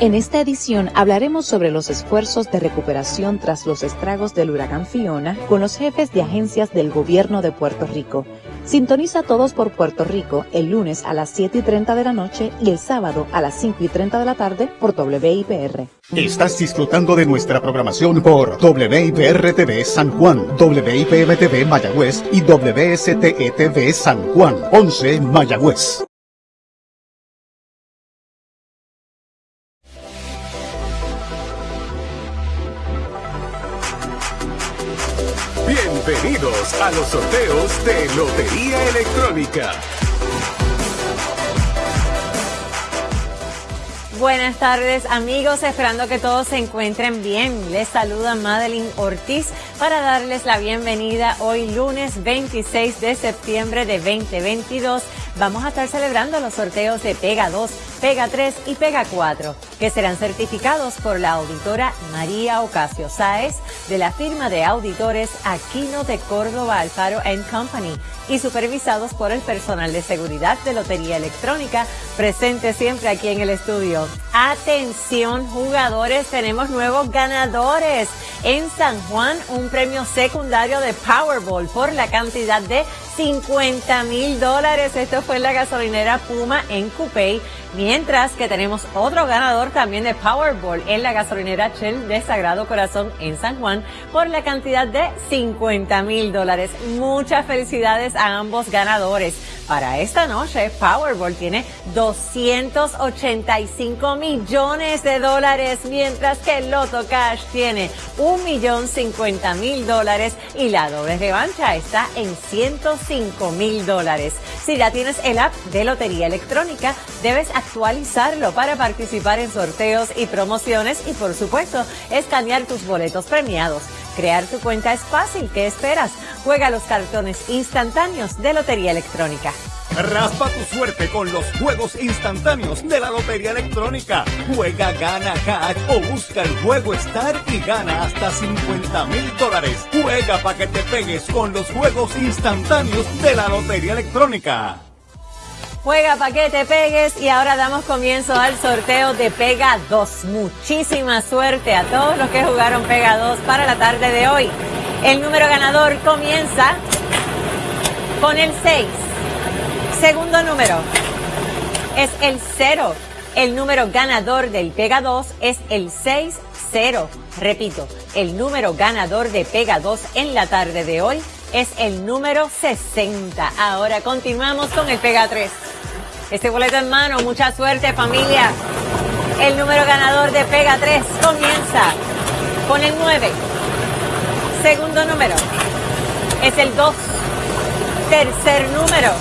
En esta edición hablaremos sobre los esfuerzos de recuperación tras los estragos del huracán Fiona con los jefes de agencias del gobierno de Puerto Rico. Sintoniza todos por Puerto Rico el lunes a las 7 y 30 de la noche y el sábado a las 5 y 30 de la tarde por WIPR. Estás disfrutando de nuestra programación por WIPR TV San Juan, WIPM TV Mayagüez y WSTE TV San Juan, 11 Mayagüez. Bienvenidos a los sorteos de Lotería Electrónica. Buenas tardes amigos, esperando que todos se encuentren bien. Les saluda Madeline Ortiz para darles la bienvenida hoy lunes 26 de septiembre de 2022. Vamos a estar celebrando los sorteos de Pega 2, Pega 3 y Pega 4, que serán certificados por la auditora María Ocasio Sáez de la firma de auditores Aquino de Córdoba Alfaro Company y supervisados por el personal de seguridad de Lotería Electrónica presente siempre aquí en el estudio. Atención jugadores, tenemos nuevos ganadores. En San Juan, un premio secundario de Powerball por la cantidad de 50 mil dólares. Esto fue en la gasolinera Puma en Coupey. Mientras que tenemos otro ganador también de Powerball en la gasolinera Shell de Sagrado Corazón en San Juan por la cantidad de 50 mil dólares. Muchas felicidades a ambos ganadores. Para esta noche, Powerball tiene 285 millones de dólares, mientras que Loto Cash tiene un millón 50 mil dólares y la doble revancha está en 105 mil dólares. Si ya tienes el app de Lotería Electrónica, debes actualizarlo para participar en sorteos y promociones y por supuesto escanear tus boletos premiados. Crear tu cuenta es fácil, ¿qué esperas? Juega los cartones instantáneos de Lotería Electrónica. Raspa tu suerte con los juegos instantáneos de la Lotería Electrónica. Juega, gana cash o busca el juego Star y gana hasta 50 mil dólares. Juega para que te pegues con los juegos instantáneos de la Lotería Electrónica. Juega para que te pegues y ahora damos comienzo al sorteo de Pega 2. Muchísima suerte a todos los que jugaron Pega 2 para la tarde de hoy. El número ganador comienza con el 6. Segundo número es el 0. El número ganador del Pega 2 es el 6-0. Repito, el número ganador de Pega 2 en la tarde de hoy es el número 60. Ahora continuamos con el Pega 3. Este boleto en mano, mucha suerte familia. El número ganador de Pega 3 comienza con el 9. Segundo número es el 2. Tercer número.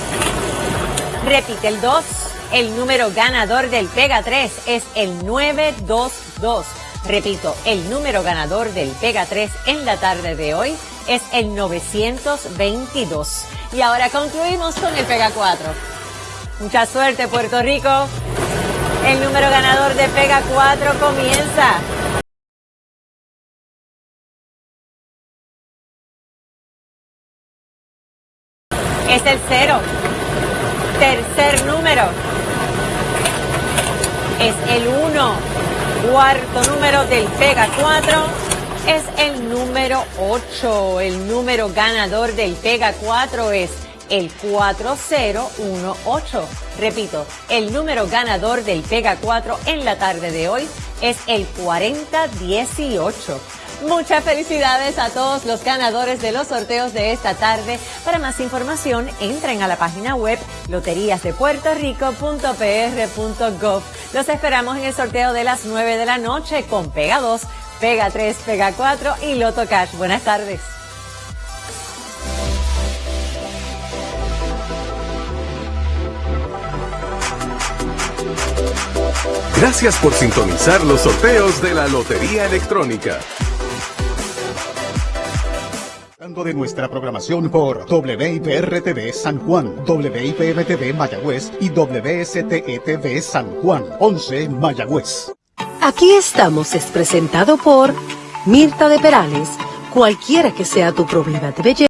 Repite el 2. El número ganador del Pega 3 es el 922. Repito, el número ganador del Pega 3 en la tarde de hoy es el 922. Y ahora concluimos con el Pega 4. Mucha suerte, Puerto Rico. El número ganador de Pega 4 comienza. Es el cero. Tercer número. Es el 1. Cuarto número del Pega 4 es el número 8. El número ganador del Pega 4 es el 4018. Repito, el número ganador del Pega 4 en la tarde de hoy es el 4018. Muchas felicidades a todos los ganadores de los sorteos de esta tarde. Para más información, entren a la página web loteriasdepuertorico.pr.gov. Los esperamos en el sorteo de las 9 de la noche con Pega 2, Pega 3, Pega 4 y Loto Cash. Buenas tardes. Gracias por sintonizar los sorteos de la Lotería Electrónica. de nuestra programación por WIPR TV San Juan, WIPM TV Mayagüez y WSTE TV San Juan, 11 Mayagüez. Aquí estamos es presentado por Mirta de Perales. Cualquiera que sea tu problema de belleza.